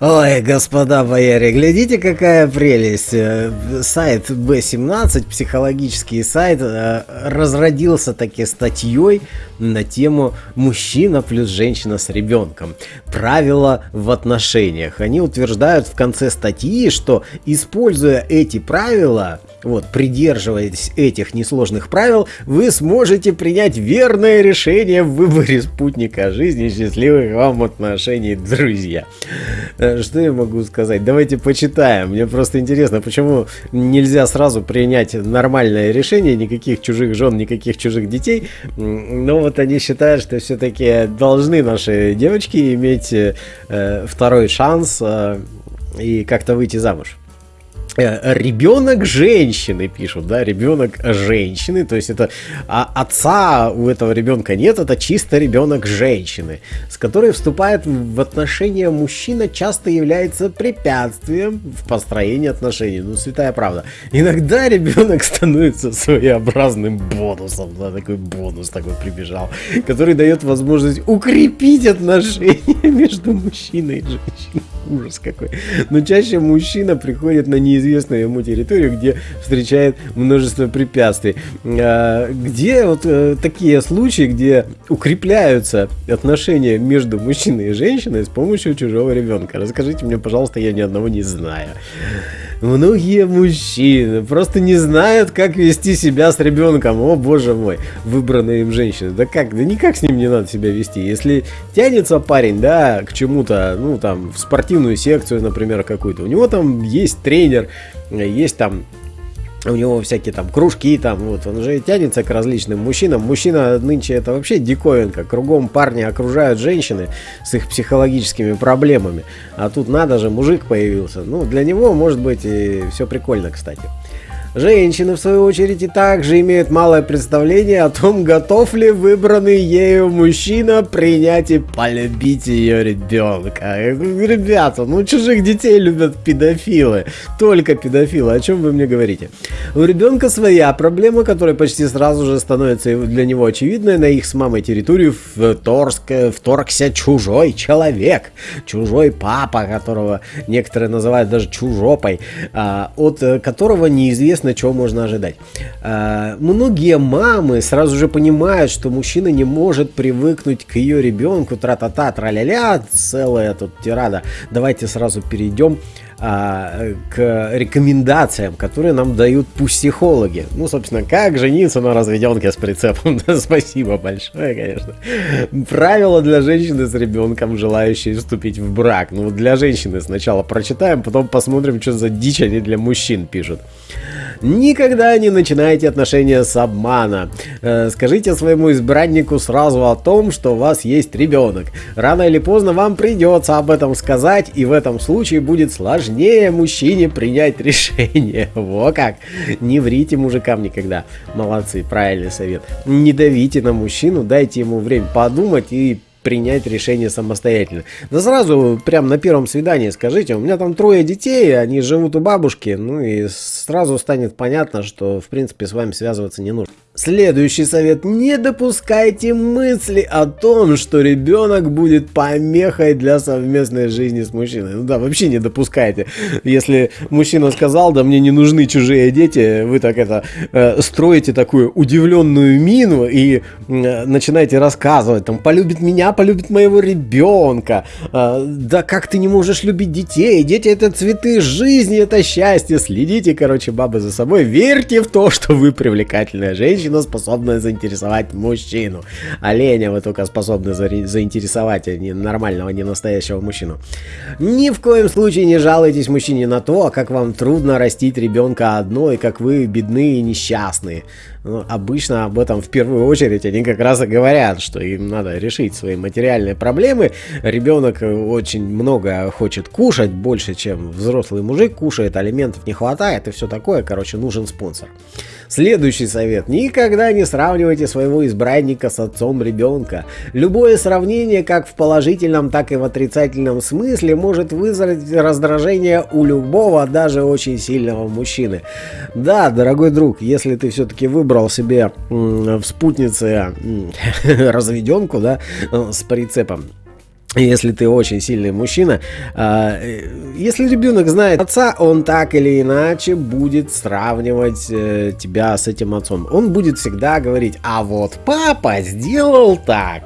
Ой, господа бояре, глядите, какая прелесть. Э, сайт B17, психологический сайт, э, разродился таки статьей на тему «Мужчина плюс женщина с ребенком. Правила в отношениях». Они утверждают в конце статьи, что используя эти правила, вот, придерживаясь этих несложных правил, вы сможете принять верное решение в выборе спутника жизни счастливых вам отношений, друзья. Э, что я могу сказать? Давайте почитаем. Мне просто интересно, почему нельзя сразу принять нормальное решение, никаких чужих жен, никаких чужих детей. Но вот они считают, что все-таки должны наши девочки иметь э, второй шанс э, и как-то выйти замуж. Э, ребенок женщины пишут, да, ребенок женщины, то есть это а, отца у этого ребенка нет, это чисто ребенок женщины, с которой вступает в отношения мужчина, часто является препятствием в построении отношений, ну святая правда. Иногда ребенок становится своеобразным бонусом, да, такой бонус такой прибежал, который дает возможность укрепить отношения между мужчиной и женщиной. Ужас какой. Но чаще мужчина приходит на неизвестную ему территорию, где встречает множество препятствий. А, где вот э, такие случаи, где укрепляются отношения между мужчиной и женщиной с помощью чужого ребенка? Расскажите мне, пожалуйста, я ни одного не знаю. Многие мужчины просто не знают, как вести себя с ребенком. О, боже мой, выбранная им женщина. Да как, да никак с ним не надо себя вести. Если тянется парень, да, к чему-то, ну, там, в спортивную секцию, например, какую-то, у него там есть тренер, есть там у него всякие там кружки, там вот, он же тянется к различным мужчинам. Мужчина нынче это вообще диковинка. Кругом парни окружают женщины с их психологическими проблемами. А тут надо же, мужик появился. Ну, для него, может быть, и все прикольно, кстати. Женщины, в свою очередь, и также имеют малое представление о том, готов ли выбранный ею мужчина принять и полюбить ее ребенка. Ребята, ну чужих детей любят педофилы. Только педофилы. О чем вы мне говорите? У ребенка своя проблема, которая почти сразу же становится для него очевидной. На их с мамой территорию вторг, вторгся чужой человек. Чужой папа, которого некоторые называют даже чужопой. А, от которого неизвестно известно, чего можно ожидать. А, многие мамы сразу же понимают, что мужчина не может привыкнуть к ее ребенку, тра-та-та, тра-ля-ля, целая тут тирада. Давайте сразу перейдем а, к рекомендациям, которые нам дают психологи. Ну, собственно, как жениться на разведенке с прицепом. Спасибо большое, конечно. Правила для женщины с ребенком, желающей вступить в брак. Ну, для женщины сначала прочитаем, потом посмотрим, что за дичь они для мужчин пишут. Никогда не начинайте отношения с обмана. Э, скажите своему избраннику сразу о том, что у вас есть ребенок. Рано или поздно вам придется об этом сказать, и в этом случае будет сложнее мужчине принять решение. Во как! Не врите мужикам никогда. Молодцы, правильный совет. Не давите на мужчину, дайте ему время подумать и принять решение самостоятельно. Да сразу, прям на первом свидании скажите, у меня там трое детей, они живут у бабушки, ну и сразу станет понятно, что в принципе с вами связываться не нужно. Следующий совет. Не допускайте мысли о том, что ребенок будет помехой для совместной жизни с мужчиной. Ну да, вообще не допускайте. Если мужчина сказал, да мне не нужны чужие дети, вы так это э, строите такую удивленную мину и э, начинаете рассказывать, там, полюбит меня, полюбит моего ребенка. Э, да как ты не можешь любить детей? Дети это цветы жизни, это счастье. Следите, короче, бабы за собой. Верьте в то, что вы привлекательная женщина женщина, способная заинтересовать мужчину. Оленя вы только способны за заинтересовать, а не нормального, не настоящего мужчину. Ни в коем случае не жалуйтесь мужчине на то, как вам трудно растить ребенка одной, как вы бедны и несчастные. Ну, обычно об этом в первую очередь они как раз и говорят, что им надо решить свои материальные проблемы. Ребенок очень много хочет кушать, больше, чем взрослый мужик кушает, алиментов не хватает и все такое. Короче, нужен спонсор. Следующий совет. Никогда не сравнивайте своего избранника с отцом ребенка. Любое сравнение, как в положительном, так и в отрицательном смысле, может вызвать раздражение у любого, даже очень сильного мужчины. Да, дорогой друг, если ты все-таки выбрал себе в спутнице разведенку, да, э, с прицепом, если ты очень сильный мужчина, а, э, если ребенок знает отца, он так или иначе будет сравнивать э, тебя с этим отцом. Он будет всегда говорить, а вот папа сделал так.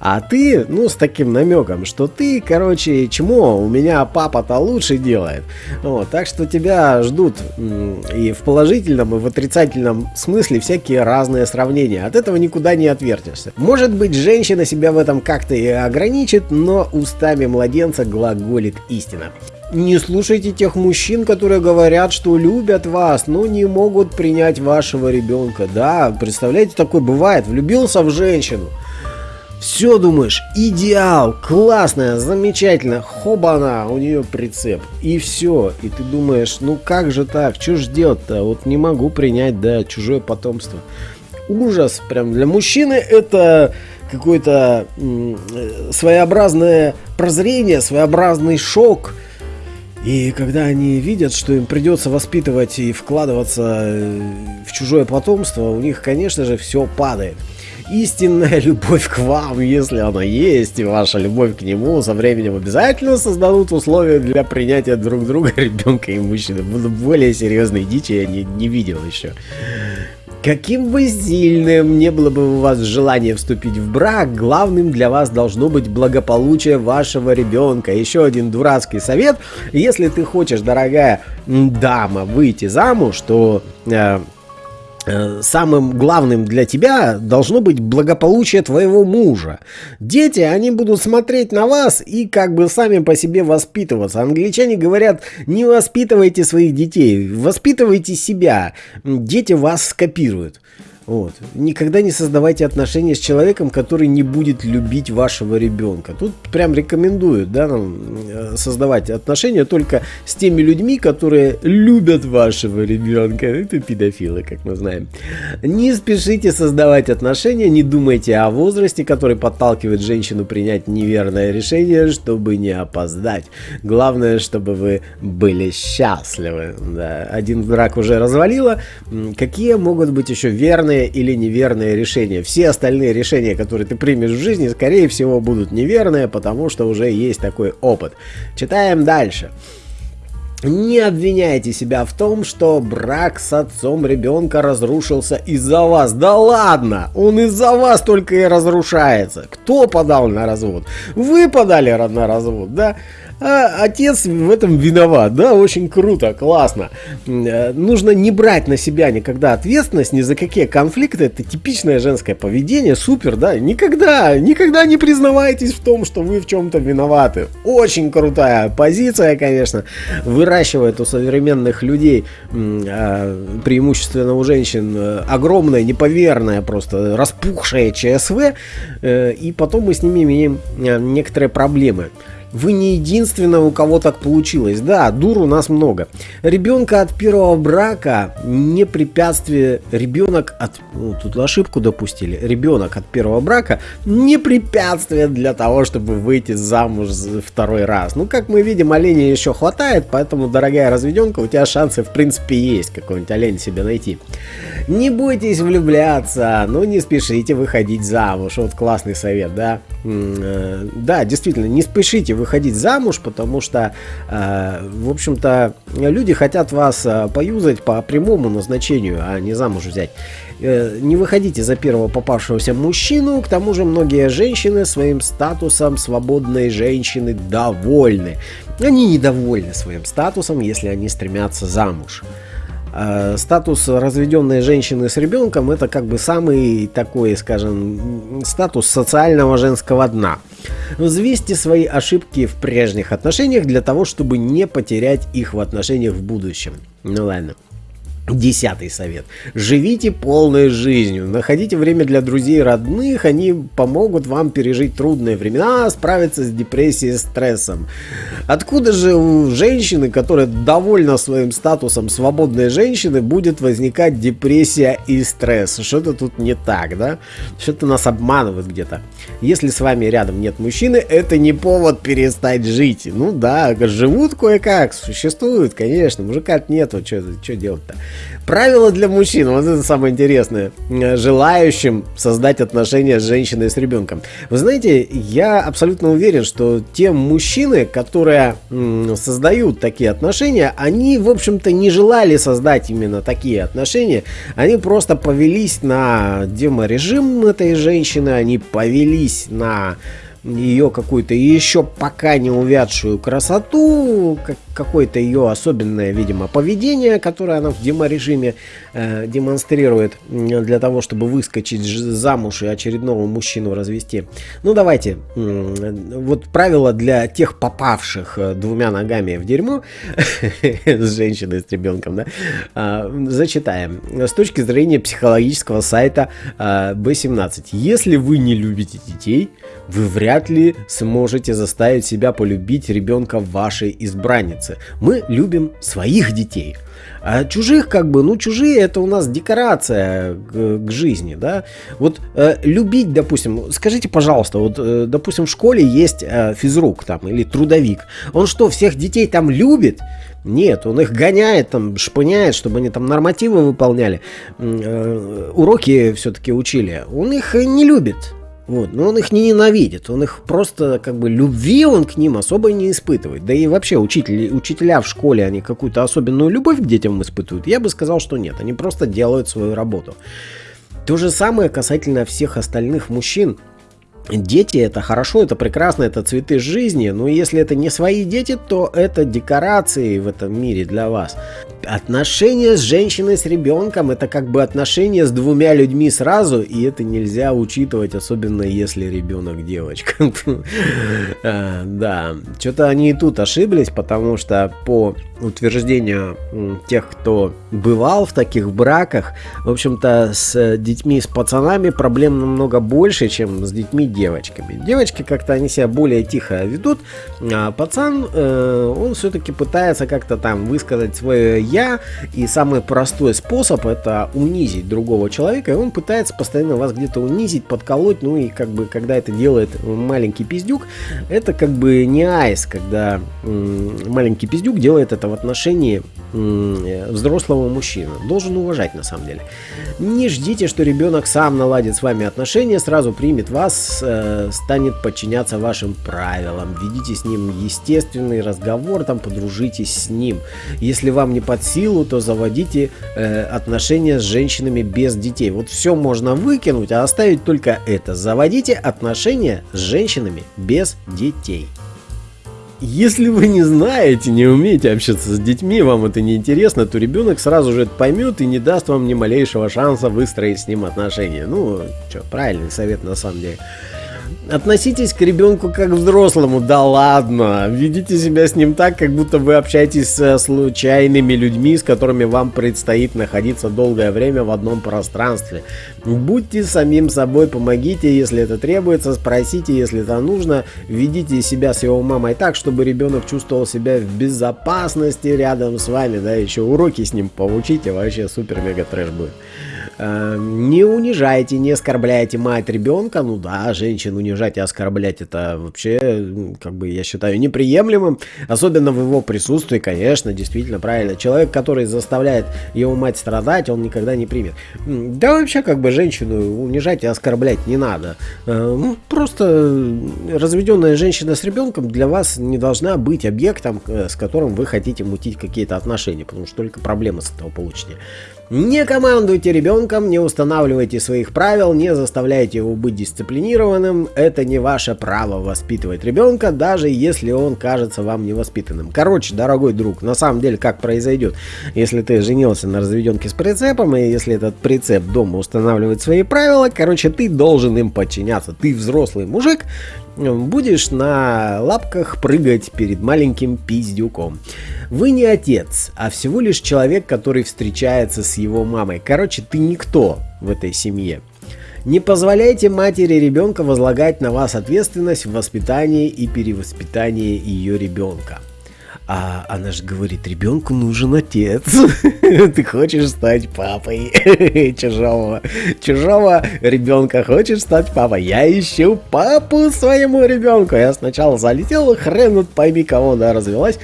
А ты, ну, с таким намеком, что ты, короче, чему, у меня папа-то лучше делает. Вот, так что тебя ждут и в положительном, и в отрицательном смысле всякие разные сравнения. От этого никуда не отвертишься. Может быть, женщина себя в этом как-то и ограничит, но устами младенца глаголит истина. Не слушайте тех мужчин, которые говорят, что любят вас, но не могут принять вашего ребенка. Да, представляете, такое бывает. Влюбился в женщину. Все думаешь, идеал, классная, замечательно, хобана, у нее прицеп. И все. И ты думаешь, ну как же так, что ж делать-то? Вот не могу принять, да, чужое потомство. Ужас, прям для мужчины это какое-то своеобразное прозрение, своеобразный шок. И когда они видят, что им придется воспитывать и вкладываться э, в чужое потомство, у них, конечно же, все падает. Истинная любовь к вам, если она есть, и ваша любовь к нему со временем обязательно создадут условия для принятия друг друга ребенка и мужчины. Более серьезной дичи я не, не видел еще. Каким бы сильным не было бы у вас желание вступить в брак, главным для вас должно быть благополучие вашего ребенка. Еще один дурацкий совет. Если ты хочешь, дорогая дама, выйти замуж, то э, самым главным для тебя должно быть благополучие твоего мужа. Дети, они будут смотреть на вас и как бы сами по себе воспитываться. Англичане говорят, не воспитывайте своих детей, воспитывайте себя. Дети вас скопируют. Вот. Никогда не создавайте отношения с человеком, который не будет любить вашего ребенка. Тут прям рекомендуют да, нам э, создавать отношения только с теми людьми, которые любят вашего ребенка. Это педофилы, как мы знаем. Не спешите создавать отношения, не думайте о возрасте, который подталкивает женщину принять неверное решение, чтобы не опоздать. Главное, чтобы вы были счастливы. Да. Один брак уже развалило. Какие могут быть еще верные верное или неверное решение. Все остальные решения, которые ты примешь в жизни, скорее всего, будут неверные, потому что уже есть такой опыт. Читаем дальше. Не обвиняйте себя в том, что брак с отцом ребенка разрушился из-за вас. Да ладно, он из-за вас только и разрушается. Кто подал на развод? Вы подали на развод, да? А отец в этом виноват, да, очень круто, классно. Э, нужно не брать на себя никогда ответственность ни за какие конфликты, это типичное женское поведение, супер, да, никогда, никогда не признавайтесь в том, что вы в чем-то виноваты. Очень крутая позиция, конечно, выращивает у современных людей, а, преимущественно у женщин, э, огромное, неповерное, просто распухшее ЧСВ, э, и потом мы с ними имеем некоторые проблемы. Вы не единственная, у кого так получилось. Да, дур у нас много. Ребенка от первого брака не препятствие. Ребенок от... Ну, тут ошибку допустили. Ребенок от первого брака не препятствие для того, чтобы выйти замуж второй раз. Ну, как мы видим, оленя еще хватает, поэтому, дорогая разведенка, у тебя шансы в принципе есть какой-нибудь олень себе найти. Не бойтесь влюбляться, но не спешите выходить замуж. Вот классный совет, да? Э, да, действительно, не спешите выходить замуж, потому что, э, в общем-то, люди хотят вас э, поюзать по прямому назначению, а не замуж взять. Не выходите за первого попавшегося мужчину, к тому же многие женщины своим статусом свободной женщины довольны. Они недовольны своим статусом, если они стремятся замуж. Э, статус разведенной женщины с ребенком это как бы самый такой, скажем, статус социального женского дна. Взвесьте свои ошибки в прежних отношениях для того, чтобы не потерять их в отношениях в будущем. Ну ладно. Десятый совет. Живите полной жизнью. Находите время для друзей и родных. Они помогут вам пережить трудные времена, справиться с депрессией и стрессом. Откуда же у женщины, которая довольна своим статусом свободной женщины, будет возникать депрессия и стресс? Что-то тут не так, да? Что-то нас обманывает где-то. Если с вами рядом нет мужчины, это не повод перестать жить. Ну да, живут кое-как, существуют, конечно. Мужика нету, что делать-то? Правила для мужчин, вот это самое интересное, желающим создать отношения с женщиной с ребенком. Вы знаете, я абсолютно уверен, что те мужчины, которые создают такие отношения, они, в общем-то, не желали создать именно такие отношения, они просто повелись на деморежим этой женщины, они повелись на ее какую-то еще пока не увядшую красоту, как, какое-то ее особенное, видимо, поведение, которое она в деморежиме э, демонстрирует для того, чтобы выскочить замуж и очередного мужчину развести. Ну давайте, э, вот правило для тех попавших э, двумя ногами в дерьмо с женщиной, с ребенком, да, э, зачитаем. С точки зрения психологического сайта э, B17. Если вы не любите детей, вы вряд ли сможете заставить себя полюбить ребенка вашей избранницы. Мы любим своих детей. А чужих, как бы, ну, чужие это у нас декорация к, к жизни, да. Вот э, любить, допустим, скажите, пожалуйста, вот, э, допустим, в школе есть э, физрук там или трудовик. Он что, всех детей там любит? Нет, он их гоняет, там, шпыняет, чтобы они там нормативы выполняли, э, уроки все-таки учили. Он их не любит. Вот. Но он их не ненавидит, он их просто как бы любви он к ним особо не испытывает. Да и вообще учители, учителя в школе, они какую-то особенную любовь к детям испытывают? Я бы сказал, что нет, они просто делают свою работу. То же самое касательно всех остальных мужчин. Дети это хорошо, это прекрасно, это цветы жизни, но если это не свои дети, то это декорации в этом мире для вас. Отношения с женщиной, с ребенком, это как бы отношения с двумя людьми сразу, и это нельзя учитывать, особенно если ребенок девочка. А, да, что-то они и тут ошиблись, потому что по утверждению тех, кто бывал в таких браках, в общем-то, с детьми, с пацанами проблем намного больше, чем с детьми девочками. Девочки как-то они себя более тихо ведут, а пацан, э, он все-таки пытается как-то там высказать свое «я», и самый простой способ это унизить другого человека, и он пытается постоянно вас где-то унизить, подколоть, ну и как бы, когда это делает маленький пиздюк, это как бы не айс, когда маленький пиздюк делает это в отношении взрослого мужчины. Должен уважать на самом деле. Не ждите, что ребенок сам наладит с вами отношения, сразу примет вас, э, станет подчиняться вашим правилам. Ведите с ним естественный разговор, там подружитесь с ним. Если вам не под силу, то заводите э, отношения с женщинами без детей. Вот все можно выкинуть, а оставить только это. Заводите отношения с женщинами без детей. Если вы не знаете, не умеете общаться с детьми, вам это не интересно, то ребенок сразу же это поймет и не даст вам ни малейшего шанса выстроить с ним отношения. Ну, что, правильный совет на самом деле. Относитесь к ребенку как к взрослому, да ладно. Ведите себя с ним так, как будто вы общаетесь с случайными людьми, с которыми вам предстоит находиться долгое время в одном пространстве. Будьте самим собой, помогите, если это требуется, спросите, если это нужно. Ведите себя с его мамой так, чтобы ребенок чувствовал себя в безопасности рядом с вами, да, еще уроки с ним поучите, вообще супер-мега трэш будет. Эм, не унижайте, не оскорбляйте мать ребенка. Ну да, женщин унижать и оскорблять это вообще, как бы, я считаю, неприемлемым. Особенно в его присутствии, конечно, действительно правильно. Человек, который заставляет его мать страдать, он никогда не примет. Да вообще, как бы, женщину унижать и оскорблять не надо. Э, ну, просто разведенная женщина с ребенком для вас не должна быть объектом, э, с которым вы хотите мутить какие-то отношения, потому что только проблемы с этого получите. Не командуйте ребенком, не устанавливайте своих правил, не заставляйте его быть дисциплинированным. Это не ваше право воспитывать ребенка, даже если он кажется вам невоспитанным. Короче, дорогой друг, на самом деле как произойдет, если ты женился на разведенке с прицепом, и если этот прицеп дома устанавливает свои правила, короче, ты должен им подчиняться. Ты взрослый мужик, будешь на лапках прыгать перед маленьким пиздюком. Вы не отец, а всего лишь человек, который встречается с его мамой. Короче, ты никто в этой семье. Не позволяйте матери ребенка возлагать на вас ответственность в воспитании и перевоспитании ее ребенка. А она же говорит, ребенку нужен отец. Ты хочешь стать папой чужого, чужого ребенка. Хочешь стать папой? Я ищу папу своему ребенку. Я сначала залетел, хрен вот пойми кого она развелась.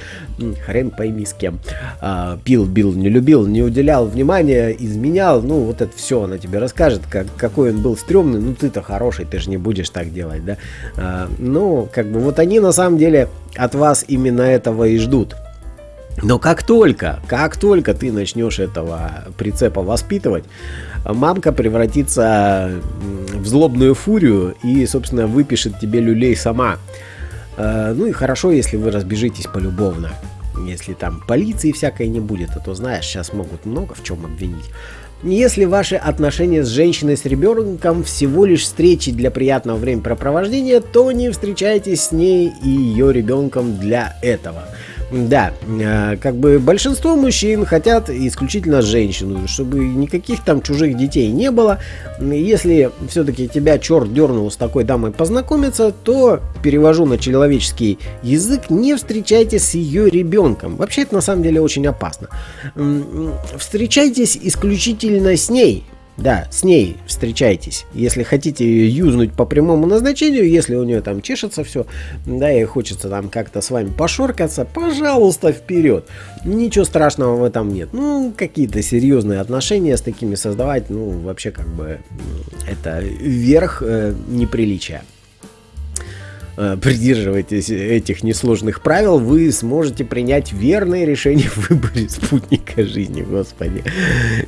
Хрен пойми с кем. А, пил, бил, не любил, не уделял внимания, изменял. Ну, вот это все она тебе расскажет, как, какой он был стрёмный. Ну, ты-то хороший, ты же не будешь так делать, да? А, ну, как бы вот они на самом деле от вас именно этого и ждут. Но как только, как только ты начнешь этого прицепа воспитывать, мамка превратится в злобную фурию и, собственно, выпишет тебе люлей сама. А, ну и хорошо, если вы разбежитесь полюбовно. Если там полиции всякой не будет, а то знаешь, сейчас могут много в чем обвинить. Если ваши отношения с женщиной с ребенком всего лишь встречи для приятного времяпрепровождения, то не встречайтесь с ней и ее ребенком для этого. Да, э, как бы большинство мужчин хотят исключительно женщину, чтобы никаких там чужих детей не было. Если все-таки тебя черт дернул с такой дамой познакомиться, то перевожу на человеческий язык, не встречайтесь с ее ребенком. Вообще это на самом деле очень опасно. Встречайтесь исключительно с ней, да, с ней встречайтесь. Если хотите ее юзнуть по прямому назначению, если у нее там чешется все, да, и хочется там как-то с вами пошоркаться, пожалуйста, вперед. Ничего страшного в этом нет. Ну, какие-то серьезные отношения с такими создавать, ну, вообще как бы это верх э, неприличия. Э, придерживайтесь этих несложных правил, вы сможете принять верное решение в выборе спутника жизни, господи.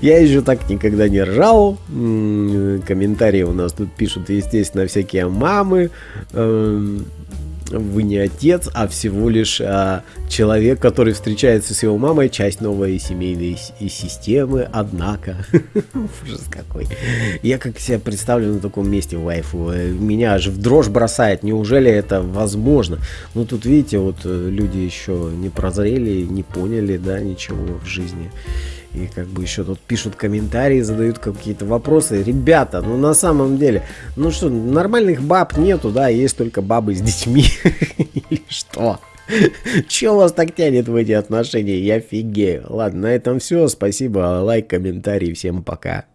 Я еще так никогда не ржал. Комментарии у нас тут пишут, естественно, всякие мамы. Вы не отец, а всего лишь а, человек, который встречается с его мамой, часть новой семейной системы, однако. Ужас какой. Я как себя представлю на таком месте вайфу. Э, меня аж в дрожь бросает. Неужели это возможно? Ну тут видите, вот э, люди еще не прозрели, не поняли, да, ничего в жизни. И как бы еще тут пишут комментарии, задают какие-то вопросы. Ребята, ну на самом деле, ну что, нормальных баб нету, да, есть только бабы с детьми. Или что? Че вас так тянет в эти отношения? Я офигею. Ладно, на этом все. Спасибо, лайк, комментарий. Всем пока.